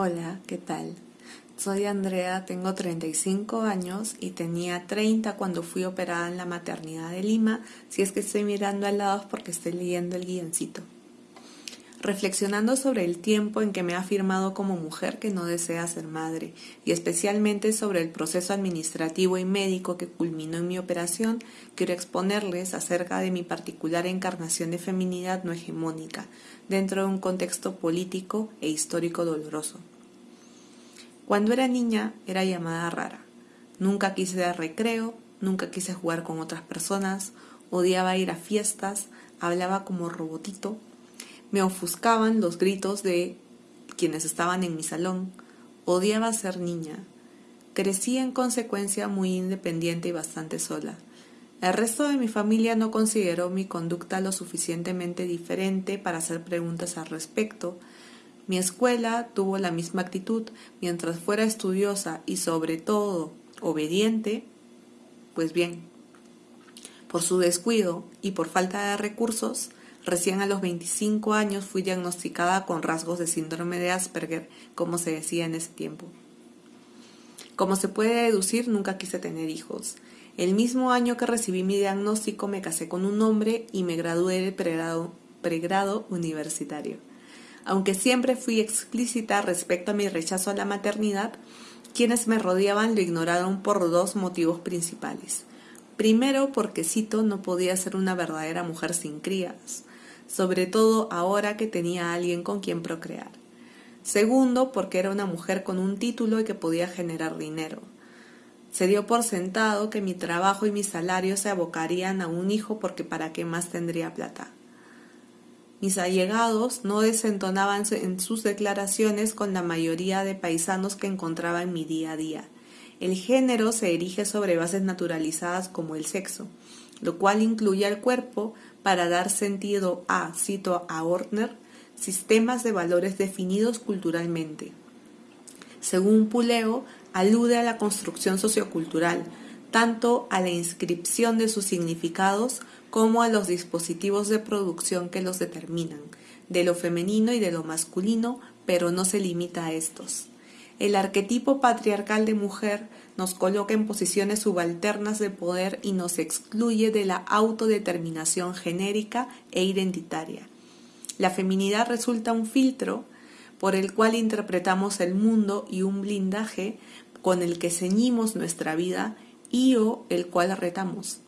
Hola, ¿qué tal? Soy Andrea, tengo 35 años y tenía 30 cuando fui operada en la maternidad de Lima. Si es que estoy mirando al lado es porque estoy leyendo el guioncito. Reflexionando sobre el tiempo en que me ha afirmado como mujer que no desea ser madre y especialmente sobre el proceso administrativo y médico que culminó en mi operación, quiero exponerles acerca de mi particular encarnación de feminidad no hegemónica dentro de un contexto político e histórico doloroso. Cuando era niña era llamada rara. Nunca quise dar recreo, nunca quise jugar con otras personas, odiaba ir a fiestas, hablaba como robotito, me ofuscaban los gritos de quienes estaban en mi salón, odiaba ser niña. Crecí en consecuencia muy independiente y bastante sola. El resto de mi familia no consideró mi conducta lo suficientemente diferente para hacer preguntas al respecto, mi escuela tuvo la misma actitud mientras fuera estudiosa y sobre todo obediente, pues bien, por su descuido y por falta de recursos, recién a los 25 años fui diagnosticada con rasgos de síndrome de Asperger, como se decía en ese tiempo. Como se puede deducir, nunca quise tener hijos. El mismo año que recibí mi diagnóstico me casé con un hombre y me gradué del pregrado, pregrado universitario. Aunque siempre fui explícita respecto a mi rechazo a la maternidad, quienes me rodeaban lo ignoraron por dos motivos principales. Primero, porque Cito no podía ser una verdadera mujer sin crías, sobre todo ahora que tenía a alguien con quien procrear. Segundo, porque era una mujer con un título y que podía generar dinero. Se dio por sentado que mi trabajo y mi salario se abocarían a un hijo porque para qué más tendría plata. Mis allegados no desentonaban en sus declaraciones con la mayoría de paisanos que encontraba en mi día a día. El género se erige sobre bases naturalizadas como el sexo, lo cual incluye al cuerpo para dar sentido a, cito a Ortner, sistemas de valores definidos culturalmente. Según Puleo, alude a la construcción sociocultural, tanto a la inscripción de sus significados como a los dispositivos de producción que los determinan, de lo femenino y de lo masculino, pero no se limita a estos. El arquetipo patriarcal de mujer nos coloca en posiciones subalternas de poder y nos excluye de la autodeterminación genérica e identitaria. La feminidad resulta un filtro por el cual interpretamos el mundo y un blindaje con el que ceñimos nuestra vida y o el cual retamos.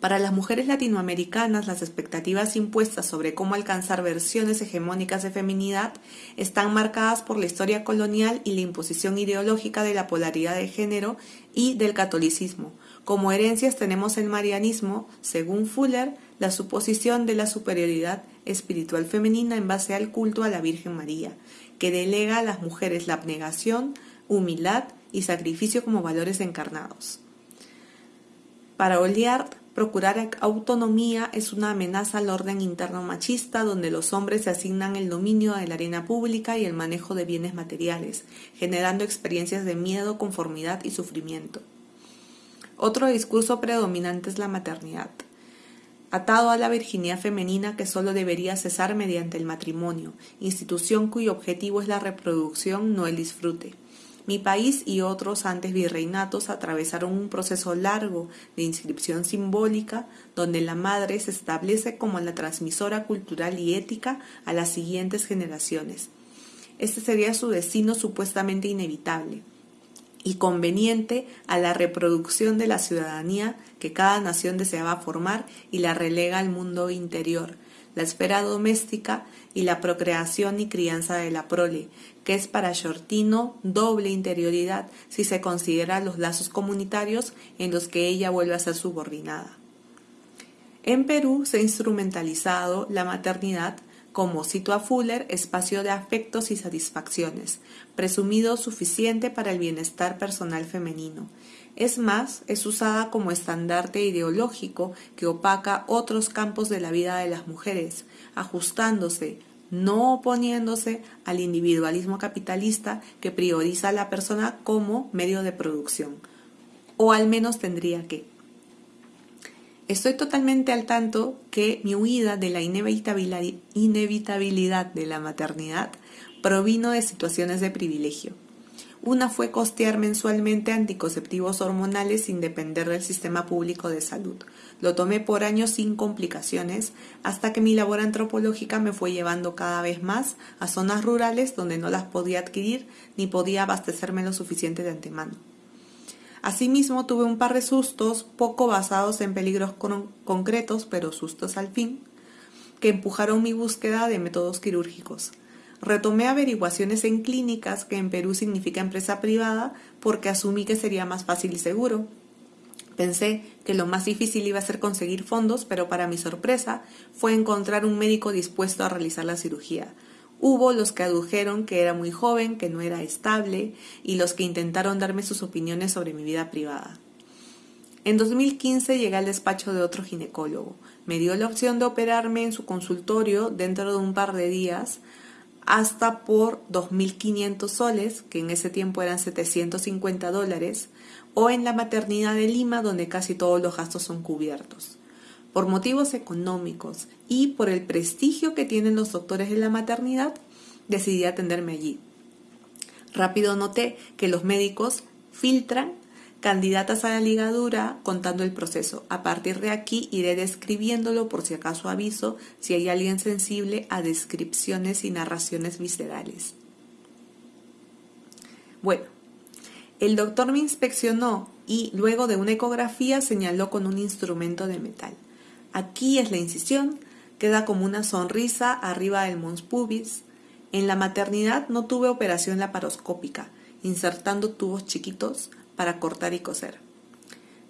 Para las mujeres latinoamericanas, las expectativas impuestas sobre cómo alcanzar versiones hegemónicas de feminidad están marcadas por la historia colonial y la imposición ideológica de la polaridad de género y del catolicismo. Como herencias tenemos el marianismo, según Fuller, la suposición de la superioridad espiritual femenina en base al culto a la Virgen María, que delega a las mujeres la abnegación, humildad y sacrificio como valores encarnados. Para Oliard, Procurar autonomía es una amenaza al orden interno machista donde los hombres se asignan el dominio de la arena pública y el manejo de bienes materiales, generando experiencias de miedo, conformidad y sufrimiento. Otro discurso predominante es la maternidad, atado a la virginidad femenina que solo debería cesar mediante el matrimonio, institución cuyo objetivo es la reproducción, no el disfrute. Mi país y otros antes virreinatos atravesaron un proceso largo de inscripción simbólica donde la madre se establece como la transmisora cultural y ética a las siguientes generaciones. Este sería su destino supuestamente inevitable y conveniente a la reproducción de la ciudadanía que cada nación deseaba formar y la relega al mundo interior, la esfera doméstica y la procreación y crianza de la prole, que es para Shortino doble interioridad si se considera los lazos comunitarios en los que ella vuelve a ser subordinada. En Perú se ha instrumentalizado la maternidad como, cito a Fuller, espacio de afectos y satisfacciones, presumido suficiente para el bienestar personal femenino. Es más, es usada como estandarte ideológico que opaca otros campos de la vida de las mujeres, ajustándose, no oponiéndose al individualismo capitalista que prioriza a la persona como medio de producción, o al menos tendría que. Estoy totalmente al tanto que mi huida de la inevitabilidad de la maternidad provino de situaciones de privilegio. Una fue costear mensualmente anticonceptivos hormonales sin depender del sistema público de salud. Lo tomé por años sin complicaciones, hasta que mi labor antropológica me fue llevando cada vez más a zonas rurales donde no las podía adquirir ni podía abastecerme lo suficiente de antemano. Asimismo, tuve un par de sustos, poco basados en peligros concretos, pero sustos al fin, que empujaron mi búsqueda de métodos quirúrgicos. Retomé averiguaciones en clínicas, que en Perú significa empresa privada, porque asumí que sería más fácil y seguro. Pensé que lo más difícil iba a ser conseguir fondos, pero para mi sorpresa fue encontrar un médico dispuesto a realizar la cirugía. Hubo los que adujeron que era muy joven, que no era estable, y los que intentaron darme sus opiniones sobre mi vida privada. En 2015 llegué al despacho de otro ginecólogo. Me dio la opción de operarme en su consultorio dentro de un par de días, hasta por 2.500 soles, que en ese tiempo eran 750 dólares, o en la maternidad de Lima, donde casi todos los gastos son cubiertos. Por motivos económicos y por el prestigio que tienen los doctores de la maternidad, decidí atenderme allí. Rápido noté que los médicos filtran candidatas a la ligadura contando el proceso. A partir de aquí iré describiéndolo por si acaso aviso si hay alguien sensible a descripciones y narraciones viscerales. Bueno, el doctor me inspeccionó y luego de una ecografía señaló con un instrumento de metal. Aquí es la incisión, queda como una sonrisa arriba del mons pubis. En la maternidad no tuve operación laparoscópica, insertando tubos chiquitos, para cortar y coser.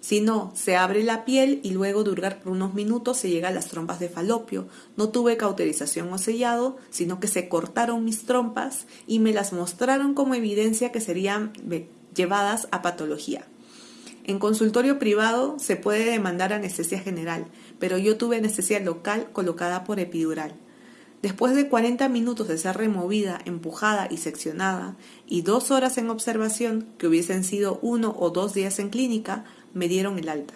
Si no, se abre la piel y luego de hurgar por unos minutos se llega a las trompas de falopio. No tuve cauterización o sellado, sino que se cortaron mis trompas y me las mostraron como evidencia que serían llevadas a patología. En consultorio privado se puede demandar anestesia general, pero yo tuve anestesia local colocada por epidural. Después de 40 minutos de ser removida, empujada y seccionada, y dos horas en observación, que hubiesen sido uno o dos días en clínica, me dieron el alta.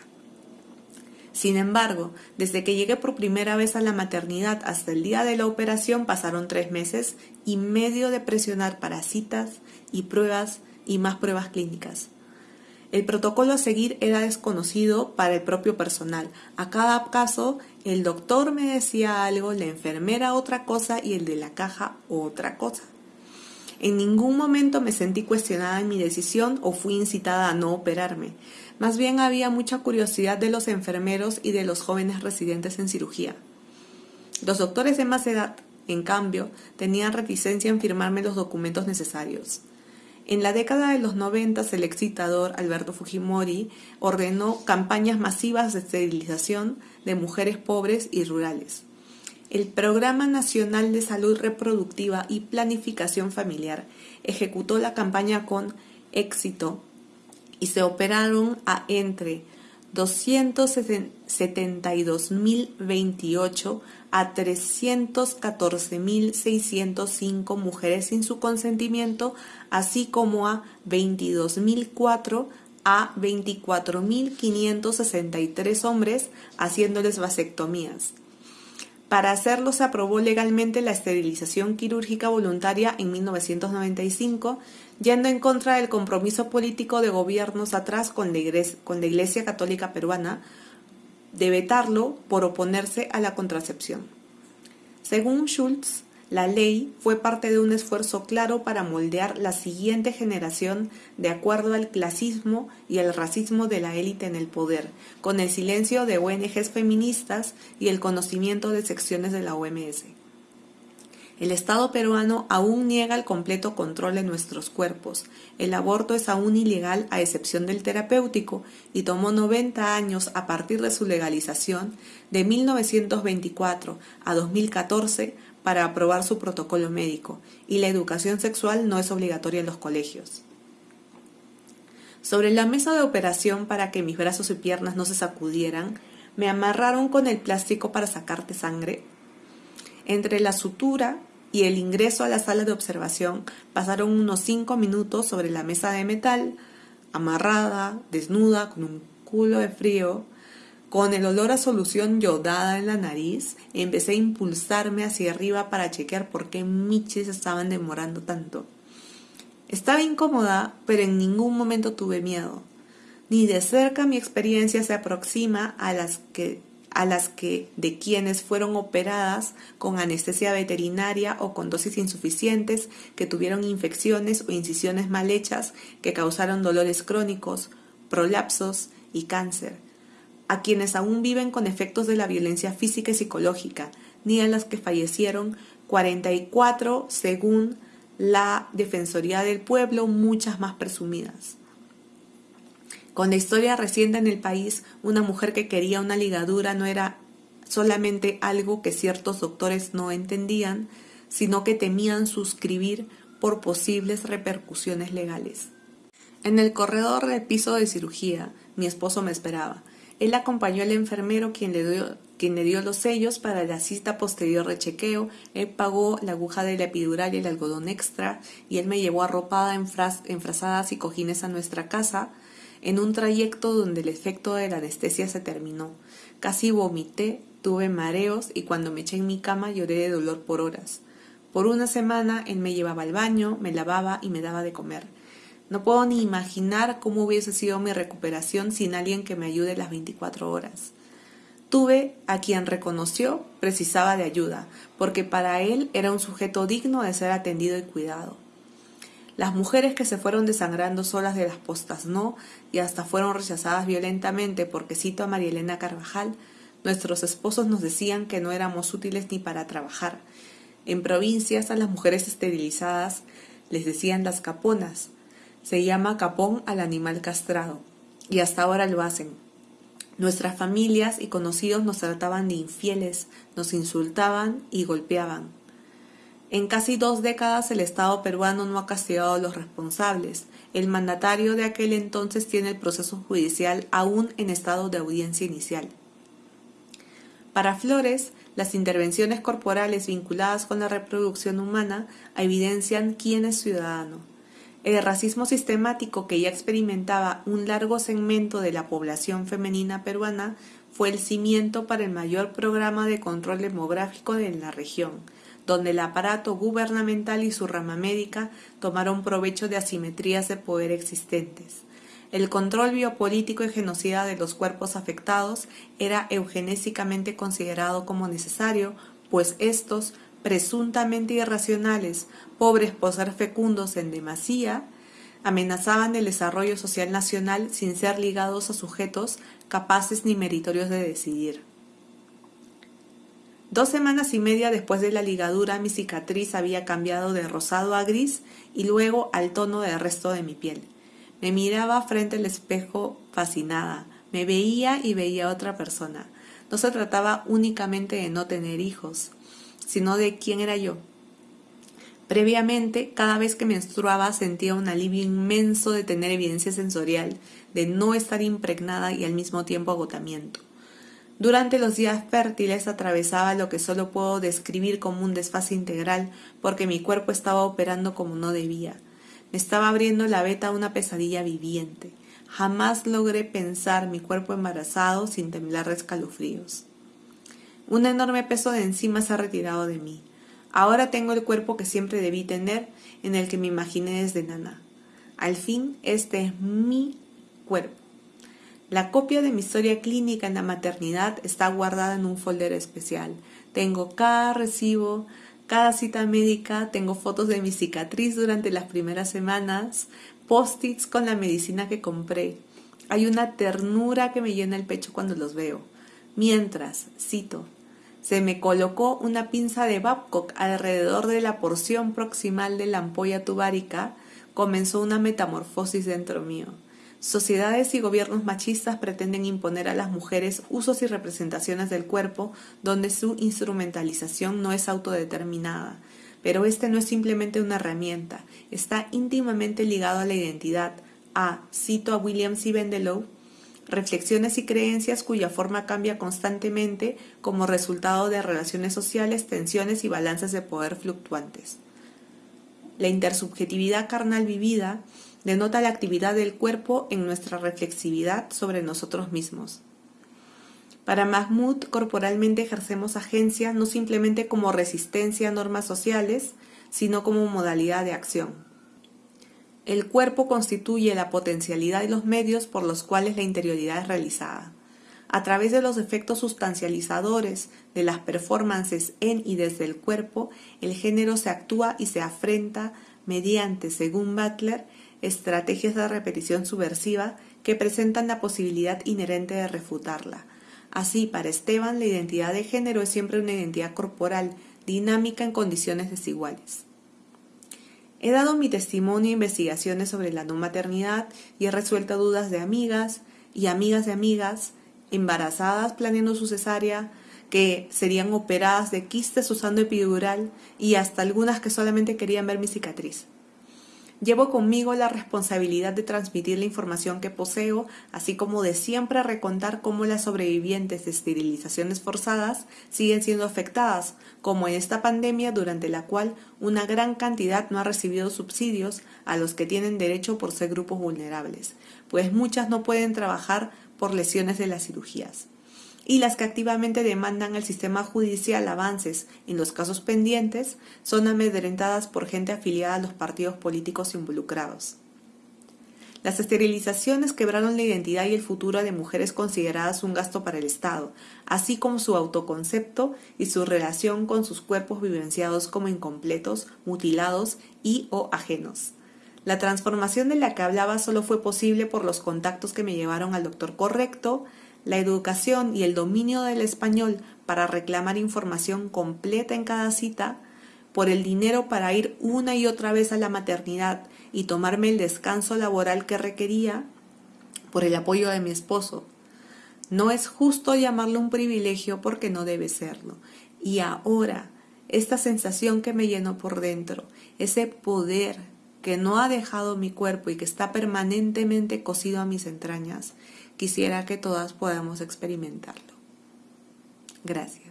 Sin embargo, desde que llegué por primera vez a la maternidad hasta el día de la operación pasaron tres meses y medio de presionar para citas y pruebas y más pruebas clínicas. El protocolo a seguir era desconocido para el propio personal. A cada caso, el doctor me decía algo, la enfermera otra cosa y el de la caja otra cosa. En ningún momento me sentí cuestionada en mi decisión o fui incitada a no operarme. Más bien había mucha curiosidad de los enfermeros y de los jóvenes residentes en cirugía. Los doctores de más edad, en cambio, tenían reticencia en firmarme los documentos necesarios. En la década de los 90, el excitador Alberto Fujimori ordenó campañas masivas de esterilización de mujeres pobres y rurales. El Programa Nacional de Salud Reproductiva y Planificación Familiar ejecutó la campaña con éxito y se operaron a entre 272.028 a 314.605 mujeres sin su consentimiento, así como a 22.004 a 24.563 hombres haciéndoles vasectomías. Para hacerlo se aprobó legalmente la esterilización quirúrgica voluntaria en 1995, yendo en contra del compromiso político de gobiernos atrás con la Iglesia, con la iglesia Católica Peruana, de vetarlo por oponerse a la contracepción. Según Schultz, la ley fue parte de un esfuerzo claro para moldear la siguiente generación de acuerdo al clasismo y el racismo de la élite en el poder, con el silencio de ONGs feministas y el conocimiento de secciones de la OMS. El Estado peruano aún niega el completo control de nuestros cuerpos. El aborto es aún ilegal a excepción del terapéutico y tomó 90 años a partir de su legalización de 1924 a 2014 para aprobar su protocolo médico y la educación sexual no es obligatoria en los colegios. Sobre la mesa de operación para que mis brazos y piernas no se sacudieran, me amarraron con el plástico para sacarte sangre entre la sutura y el ingreso a la sala de observación pasaron unos cinco minutos sobre la mesa de metal, amarrada, desnuda, con un culo de frío, Con el olor a solución yodada en la nariz, empecé a impulsarme hacia arriba para chequear por qué miches estaban demorando tanto. Estaba incómoda, pero en ningún momento tuve miedo. Ni de cerca mi experiencia se aproxima a las que a las que de quienes fueron operadas con anestesia veterinaria o con dosis insuficientes, que tuvieron infecciones o incisiones mal hechas que causaron dolores crónicos, prolapsos y cáncer, a quienes aún viven con efectos de la violencia física y psicológica, ni a las que fallecieron 44 según la Defensoría del Pueblo, muchas más presumidas. Con la historia reciente en el país, una mujer que quería una ligadura no era solamente algo que ciertos doctores no entendían, sino que temían suscribir por posibles repercusiones legales. En el corredor del piso de cirugía, mi esposo me esperaba. Él acompañó al enfermero quien le dio, quien le dio los sellos para la cita posterior de chequeo, él pagó la aguja de la epidural y el algodón extra, y él me llevó arropada en, en frazadas y cojines a nuestra casa, en un trayecto donde el efecto de la anestesia se terminó. Casi vomité, tuve mareos y cuando me eché en mi cama lloré de dolor por horas. Por una semana él me llevaba al baño, me lavaba y me daba de comer. No puedo ni imaginar cómo hubiese sido mi recuperación sin alguien que me ayude las 24 horas. Tuve a quien reconoció precisaba de ayuda, porque para él era un sujeto digno de ser atendido y cuidado. Las mujeres que se fueron desangrando solas de las postas no y hasta fueron rechazadas violentamente porque cito a María Elena Carvajal, nuestros esposos nos decían que no éramos útiles ni para trabajar. En provincias a las mujeres esterilizadas les decían las caponas. Se llama capón al animal castrado y hasta ahora lo hacen. Nuestras familias y conocidos nos trataban de infieles, nos insultaban y golpeaban. En casi dos décadas el Estado peruano no ha castigado a los responsables. El mandatario de aquel entonces tiene el proceso judicial aún en estado de audiencia inicial. Para Flores, las intervenciones corporales vinculadas con la reproducción humana evidencian quién es ciudadano. El racismo sistemático que ya experimentaba un largo segmento de la población femenina peruana fue el cimiento para el mayor programa de control demográfico en la región, donde el aparato gubernamental y su rama médica tomaron provecho de asimetrías de poder existentes. El control biopolítico y genocida de los cuerpos afectados era eugenésicamente considerado como necesario, pues estos, presuntamente irracionales, pobres por ser fecundos en demasía, amenazaban el desarrollo social nacional sin ser ligados a sujetos capaces ni meritorios de decidir. Dos semanas y media después de la ligadura mi cicatriz había cambiado de rosado a gris y luego al tono del resto de mi piel. Me miraba frente al espejo fascinada, me veía y veía otra persona. No se trataba únicamente de no tener hijos, sino de quién era yo. Previamente, cada vez que menstruaba sentía un alivio inmenso de tener evidencia sensorial, de no estar impregnada y al mismo tiempo agotamiento. Durante los días fértiles atravesaba lo que solo puedo describir como un desfase integral porque mi cuerpo estaba operando como no debía. Me estaba abriendo la veta a una pesadilla viviente. Jamás logré pensar mi cuerpo embarazado sin temblar escalofríos. Un enorme peso de encima se ha retirado de mí. Ahora tengo el cuerpo que siempre debí tener, en el que me imaginé desde nana. Al fin, este es mi cuerpo. La copia de mi historia clínica en la maternidad está guardada en un folder especial. Tengo cada recibo, cada cita médica, tengo fotos de mi cicatriz durante las primeras semanas, post-its con la medicina que compré. Hay una ternura que me llena el pecho cuando los veo. Mientras, cito, se me colocó una pinza de Babcock alrededor de la porción proximal de la ampolla tubárica, comenzó una metamorfosis dentro mío. Sociedades y gobiernos machistas pretenden imponer a las mujeres usos y representaciones del cuerpo donde su instrumentalización no es autodeterminada. Pero este no es simplemente una herramienta, está íntimamente ligado a la identidad, a, cito a William C. Bendelow, reflexiones y creencias cuya forma cambia constantemente como resultado de relaciones sociales, tensiones y balances de poder fluctuantes. La intersubjetividad carnal vivida denota la actividad del cuerpo en nuestra reflexividad sobre nosotros mismos. Para Mahmoud, corporalmente ejercemos agencia no simplemente como resistencia a normas sociales, sino como modalidad de acción. El cuerpo constituye la potencialidad y los medios por los cuales la interioridad es realizada. A través de los efectos sustancializadores de las performances en y desde el cuerpo, el género se actúa y se afrenta mediante, según Butler, estrategias de repetición subversiva que presentan la posibilidad inherente de refutarla. Así, para Esteban, la identidad de género es siempre una identidad corporal, dinámica en condiciones desiguales. He dado mi testimonio e investigaciones sobre la no maternidad y he resuelto dudas de amigas y amigas de amigas embarazadas planeando su cesárea, que serían operadas de quistes usando epidural y hasta algunas que solamente querían ver mi cicatriz. Llevo conmigo la responsabilidad de transmitir la información que poseo, así como de siempre recontar cómo las sobrevivientes de esterilizaciones forzadas siguen siendo afectadas, como en esta pandemia durante la cual una gran cantidad no ha recibido subsidios a los que tienen derecho por ser grupos vulnerables, pues muchas no pueden trabajar por lesiones de las cirugías y las que activamente demandan al sistema judicial avances en los casos pendientes son amedrentadas por gente afiliada a los partidos políticos involucrados. Las esterilizaciones quebraron la identidad y el futuro de mujeres consideradas un gasto para el Estado, así como su autoconcepto y su relación con sus cuerpos vivenciados como incompletos, mutilados y o ajenos. La transformación de la que hablaba solo fue posible por los contactos que me llevaron al doctor correcto, la educación y el dominio del español para reclamar información completa en cada cita, por el dinero para ir una y otra vez a la maternidad y tomarme el descanso laboral que requería, por el apoyo de mi esposo. No es justo llamarlo un privilegio porque no debe serlo. Y ahora, esta sensación que me llenó por dentro, ese poder que no ha dejado mi cuerpo y que está permanentemente cosido a mis entrañas, quisiera que todas podamos experimentarlo. Gracias.